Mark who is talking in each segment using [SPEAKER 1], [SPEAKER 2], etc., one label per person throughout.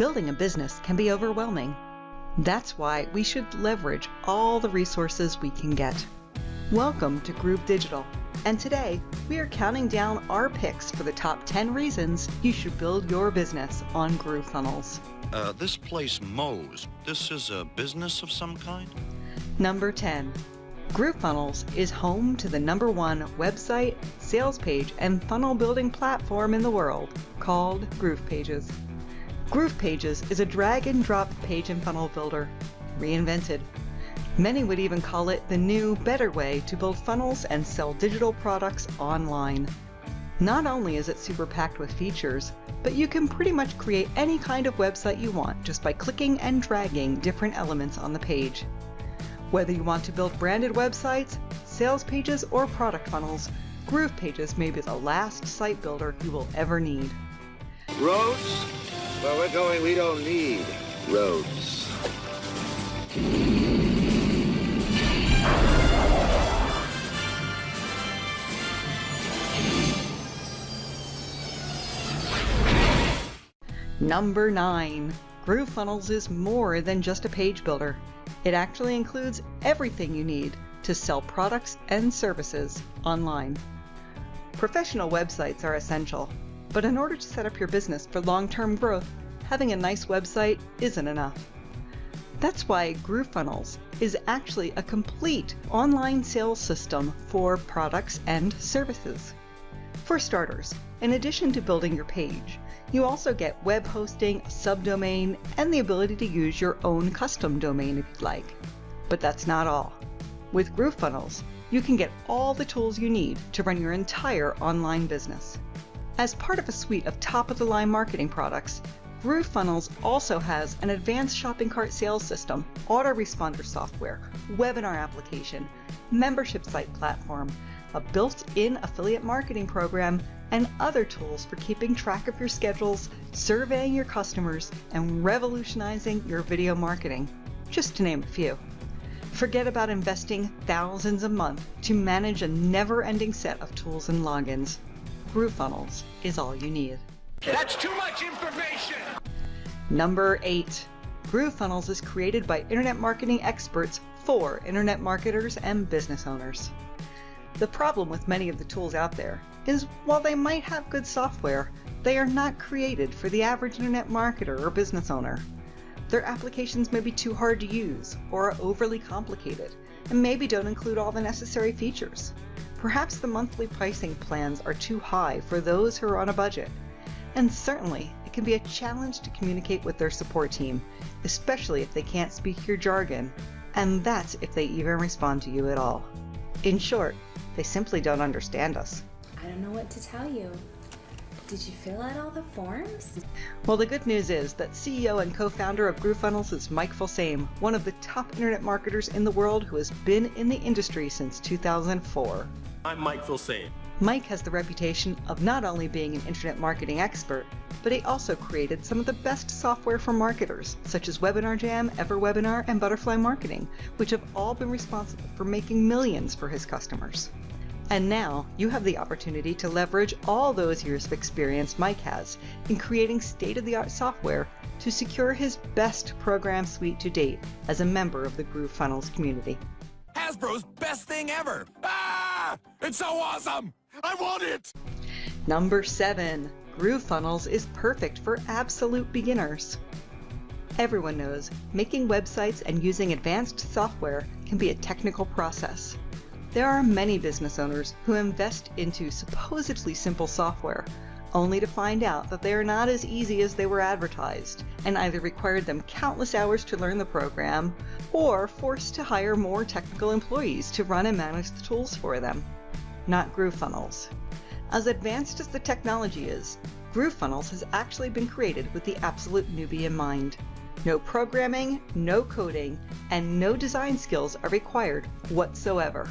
[SPEAKER 1] Building a business can be overwhelming. That's why we should leverage all the resources we can get. Welcome to Groove Digital, and today we are counting down our picks for the top 10 reasons you should build your business on GrooveFunnels.
[SPEAKER 2] Uh, this place mows. This is a business of some kind?
[SPEAKER 1] Number 10. GrooveFunnels is home to the number one website, sales page, and funnel building platform in the world called GroovePages. GroovePages is a drag and drop page and funnel builder, reinvented. Many would even call it the new, better way to build funnels and sell digital products online. Not only is it super packed with features, but you can pretty much create any kind of website you want just by clicking and dragging different elements on the page. Whether you want to build branded websites, sales pages, or product funnels, GroovePages may be the last site builder you will ever need.
[SPEAKER 3] Roads? Where we're going, we don't need roads.
[SPEAKER 1] Number 9. GrooveFunnels is more than just a page builder. It actually includes everything you need to sell products and services online. Professional websites are essential, but in order to set up your business for long-term growth, having a nice website isn't enough. That's why GrooveFunnels is actually a complete online sales system for products and services. For starters, in addition to building your page, you also get web hosting, a subdomain, and the ability to use your own custom domain if you'd like. But that's not all. With GrooveFunnels, you can get all the tools you need to run your entire online business. As part of a suite of top-of-the-line marketing products, GrooveFunnels also has an advanced shopping cart sales system, autoresponder software, webinar application, membership site platform, a built-in affiliate marketing program, and other tools for keeping track of your schedules, surveying your customers, and revolutionizing your video marketing, just to name a few. Forget about investing thousands a month to manage a never-ending set of tools and logins. GrooveFunnels is all you need.
[SPEAKER 3] That's too much information!
[SPEAKER 1] Number 8. GrooveFunnels is created by internet marketing experts for internet marketers and business owners. The problem with many of the tools out there is while they might have good software, they are not created for the average internet marketer or business owner. Their applications may be too hard to use or are overly complicated and maybe don't include all the necessary features. Perhaps the monthly pricing plans are too high for those who are on a budget. And certainly, it can be a challenge to communicate with their support team, especially if they can't speak your jargon, and that's if they even respond to you at all. In short, they simply don't understand us.
[SPEAKER 4] I don't know what to tell you. Did you fill out all the forms?
[SPEAKER 1] Well, the good news is that CEO and co-founder of GrooveFunnels is Mike Filsaime, one of the top internet marketers in the world who has been in the industry since 2004.
[SPEAKER 5] I'm Mike Filsaime.
[SPEAKER 1] Mike has the reputation of not only being an internet marketing expert, but he also created some of the best software for marketers, such as Webinar Jam, EverWebinar, and Butterfly Marketing, which have all been responsible for making millions for his customers. And now you have the opportunity to leverage all those years of experience Mike has in creating state-of-the-art software to secure his best program suite to date as a member of the GrooveFunnels community.
[SPEAKER 5] Hasbro's best thing ever! Ah! It's so awesome! I want it!
[SPEAKER 1] Number 7. GrooveFunnels is perfect for absolute beginners. Everyone knows making websites and using advanced software can be a technical process. There are many business owners who invest into supposedly simple software, only to find out that they are not as easy as they were advertised, and either required them countless hours to learn the program, or forced to hire more technical employees to run and manage the tools for them. Not GrooveFunnels. As advanced as the technology is, GrooveFunnels has actually been created with the absolute newbie in mind. No programming, no coding, and no design skills are required whatsoever.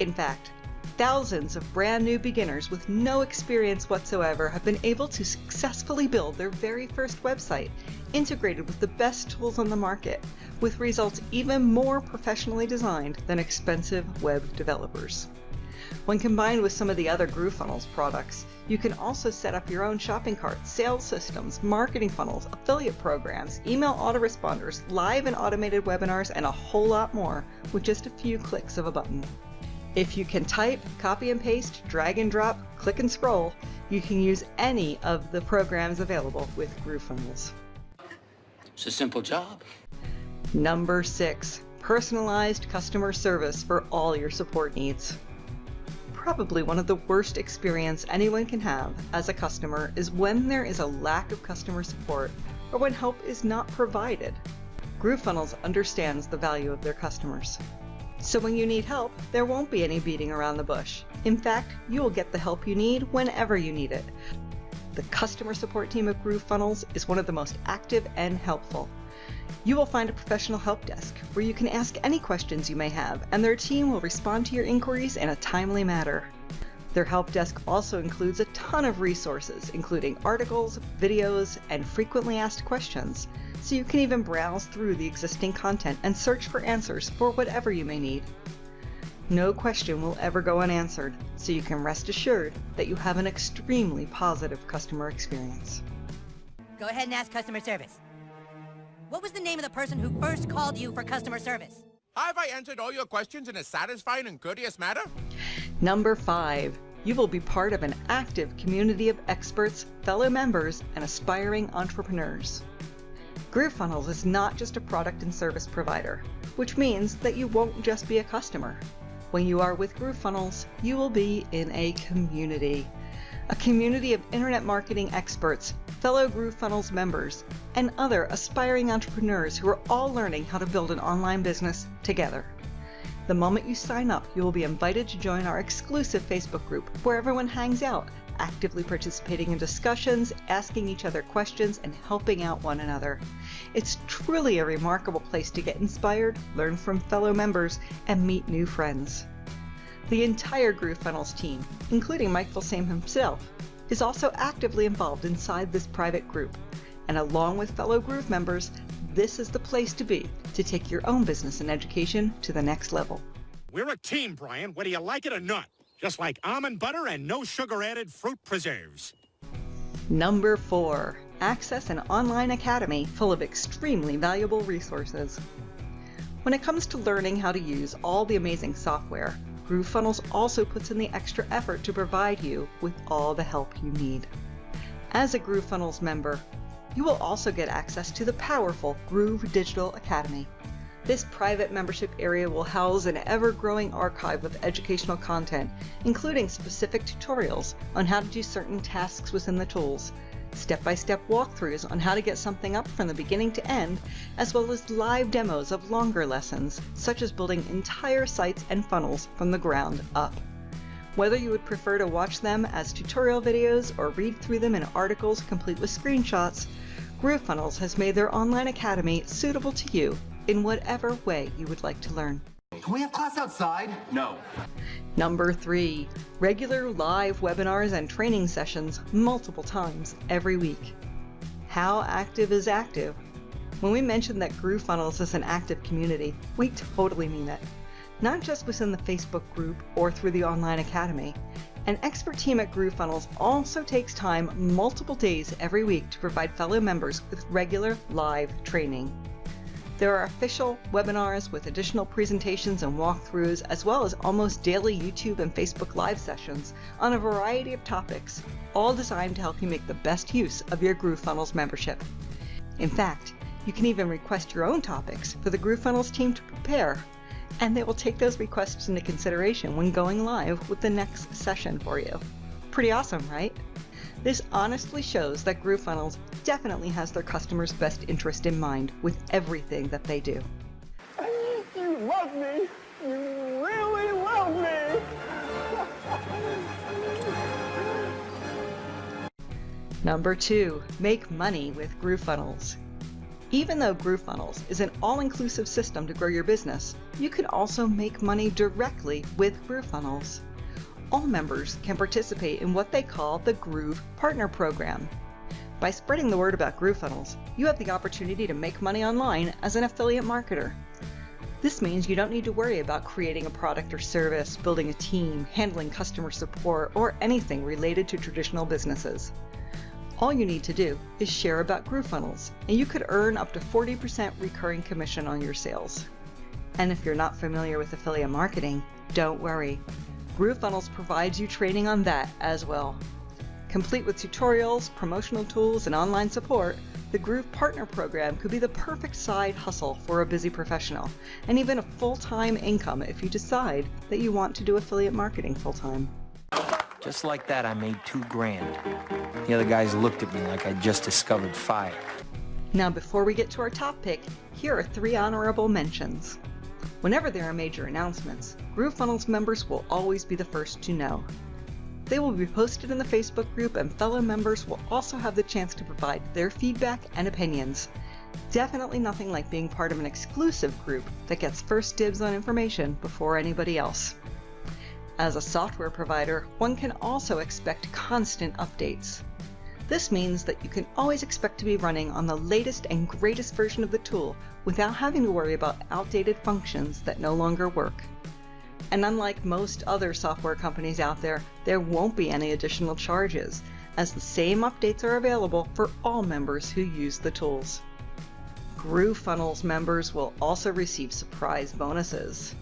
[SPEAKER 1] In fact, thousands of brand new beginners with no experience whatsoever have been able to successfully build their very first website, integrated with the best tools on the market, with results even more professionally designed than expensive web developers. When combined with some of the other GrooveFunnels products, you can also set up your own shopping cart, sales systems, marketing funnels, affiliate programs, email autoresponders, live and automated webinars, and a whole lot more with just a few clicks of a button. If you can type, copy and paste, drag and drop, click and scroll, you can use any of the programs available with GrooveFunnels.
[SPEAKER 6] It's a simple job.
[SPEAKER 1] Number six, personalized customer service for all your support needs probably one of the worst experience anyone can have as a customer is when there is a lack of customer support or when help is not provided. GrooveFunnels understands the value of their customers. So when you need help, there won't be any beating around the bush. In fact, you will get the help you need whenever you need it. The customer support team of GrooveFunnels is one of the most active and helpful. You will find a professional help desk where you can ask any questions you may have, and their team will respond to your inquiries in a timely manner. Their help desk also includes a ton of resources, including articles, videos, and frequently asked questions, so you can even browse through the existing content and search for answers for whatever you may need. No question will ever go unanswered, so you can rest assured that you have an extremely positive customer experience.
[SPEAKER 7] Go ahead and ask customer service. What was the name of the person who first called you for customer service?
[SPEAKER 5] Have I answered all your questions in a satisfying and courteous manner?
[SPEAKER 1] Number five, you will be part of an active community of experts, fellow members, and aspiring entrepreneurs. GrooveFunnels is not just a product and service provider, which means that you won't just be a customer. When you are with GrooveFunnels, you will be in a community a community of internet marketing experts, fellow GrooveFunnels members, and other aspiring entrepreneurs who are all learning how to build an online business together. The moment you sign up, you will be invited to join our exclusive Facebook group where everyone hangs out, actively participating in discussions, asking each other questions, and helping out one another. It's truly a remarkable place to get inspired, learn from fellow members, and meet new friends. The entire GrooveFunnels team, including Mike Filsaime himself, is also actively involved inside this private group. And along with fellow Groove members, this is the place to be to take your own business and education to the next level.
[SPEAKER 8] We're a team, Brian, whether you like it or not. Just like almond butter and no sugar-added fruit preserves.
[SPEAKER 1] Number four, access an online academy full of extremely valuable resources. When it comes to learning how to use all the amazing software, GrooveFunnels also puts in the extra effort to provide you with all the help you need. As a GrooveFunnels member, you will also get access to the powerful Groove Digital Academy. This private membership area will house an ever-growing archive of educational content, including specific tutorials on how to do certain tasks within the tools, step-by-step walkthroughs on how to get something up from the beginning to end, as well as live demos of longer lessons, such as building entire sites and funnels from the ground up. Whether you would prefer to watch them as tutorial videos or read through them in articles complete with screenshots, GrooveFunnels has made their online academy suitable to you in whatever way you would like to learn.
[SPEAKER 9] Can we have class outside? No.
[SPEAKER 1] Number three, regular live webinars and training sessions multiple times every week. How active is active? When we mention that GrooveFunnels is an active community, we totally mean it. Not just within the Facebook group or through the online academy. An expert team at GrooveFunnels also takes time multiple days every week to provide fellow members with regular live training. There are official webinars with additional presentations and walkthroughs, as well as almost daily YouTube and Facebook Live sessions on a variety of topics, all designed to help you make the best use of your GrooveFunnels membership. In fact, you can even request your own topics for the GrooveFunnels team to prepare, and they will take those requests into consideration when going live with the next session for you. Pretty awesome, right? This honestly shows that GrooveFunnels definitely has their customers' best interest in mind with everything that they do.
[SPEAKER 10] You love me! You really love me!
[SPEAKER 1] Number two, make money with GrooveFunnels. Even though GrooveFunnels is an all-inclusive system to grow your business, you can also make money directly with GrooveFunnels all members can participate in what they call the Groove Partner Program. By spreading the word about GrooveFunnels, you have the opportunity to make money online as an affiliate marketer. This means you don't need to worry about creating a product or service, building a team, handling customer support, or anything related to traditional businesses. All you need to do is share about GrooveFunnels, and you could earn up to 40% recurring commission on your sales. And if you're not familiar with affiliate marketing, don't worry. GrooveFunnels provides you training on that as well. Complete with tutorials, promotional tools, and online support, the Groove Partner Program could be the perfect side hustle for a busy professional, and even a full-time income if you decide that you want to do affiliate marketing full-time.
[SPEAKER 11] Just like that, I made two grand. The other guys looked at me like I'd just discovered fire.
[SPEAKER 1] Now before we get to our top pick, here are three honorable mentions. Whenever there are major announcements, GrooveFunnels members will always be the first to know. They will be posted in the Facebook group and fellow members will also have the chance to provide their feedback and opinions. Definitely nothing like being part of an exclusive group that gets first dibs on information before anybody else. As a software provider, one can also expect constant updates. This means that you can always expect to be running on the latest and greatest version of the tool without having to worry about outdated functions that no longer work. And unlike most other software companies out there, there won't be any additional charges, as the same updates are available for all members who use the tools. GrooveFunnels members will also receive surprise bonuses.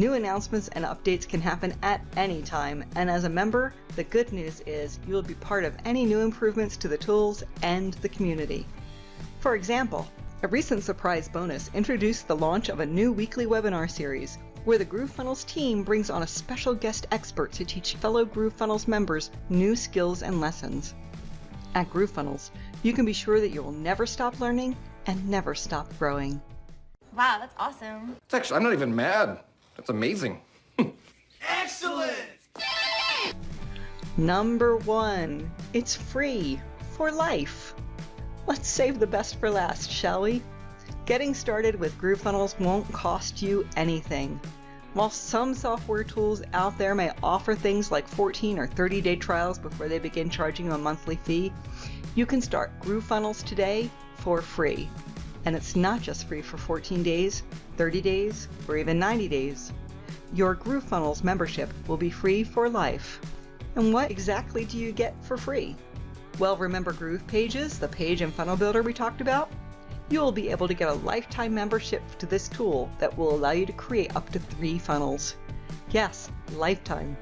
[SPEAKER 1] New announcements and updates can happen at any time, and as a member, the good news is you will be part of any new improvements to the tools and the community. For example, a recent surprise bonus introduced the launch of a new weekly webinar series where the GrooveFunnels team brings on a special guest expert to teach fellow GrooveFunnels members new skills and lessons. At GrooveFunnels, you can be sure that you will never stop learning and never stop growing.
[SPEAKER 12] Wow, that's awesome.
[SPEAKER 13] It's actually, I'm not even mad. That's amazing.
[SPEAKER 5] Excellent!
[SPEAKER 1] Number one, it's free for life. Let's save the best for last, shall we? Getting started with GrooveFunnels won't cost you anything. While some software tools out there may offer things like 14 or 30 day trials before they begin charging you a monthly fee, you can start GrooveFunnels today for free. And it's not just free for 14 days, 30 days, or even 90 days. Your GrooveFunnels membership will be free for life. And what exactly do you get for free? Well, remember Groove Pages, the page and funnel builder we talked about? you will be able to get a lifetime membership to this tool that will allow you to create up to three funnels. Yes, lifetime.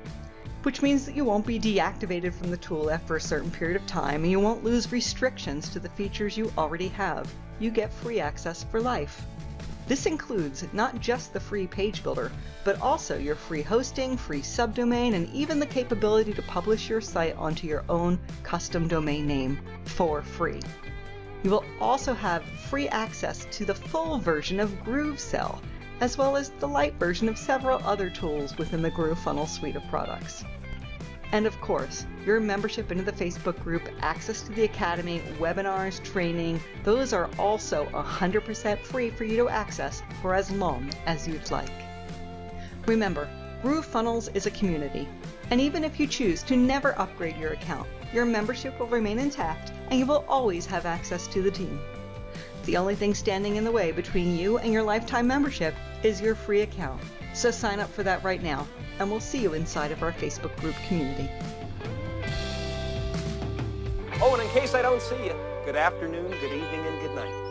[SPEAKER 1] Which means that you won't be deactivated from the tool after a certain period of time and you won't lose restrictions to the features you already have. You get free access for life. This includes not just the free page builder, but also your free hosting, free subdomain, and even the capability to publish your site onto your own custom domain name for free. You will also have free access to the full version of GrooveSell, as well as the light version of several other tools within the GrooveFunnel suite of products. And of course, your membership into the Facebook group, access to the Academy, webinars, training, those are also 100% free for you to access for as long as you'd like. Remember, GrooveFunnels is a community, and even if you choose to never upgrade your account, your membership will remain intact and you will always have access to the team. The only thing standing in the way between you and your lifetime membership is your free account. So sign up for that right now, and we'll see you inside of our Facebook group community.
[SPEAKER 11] Oh, and in case I don't see you, good afternoon, good evening, and good night.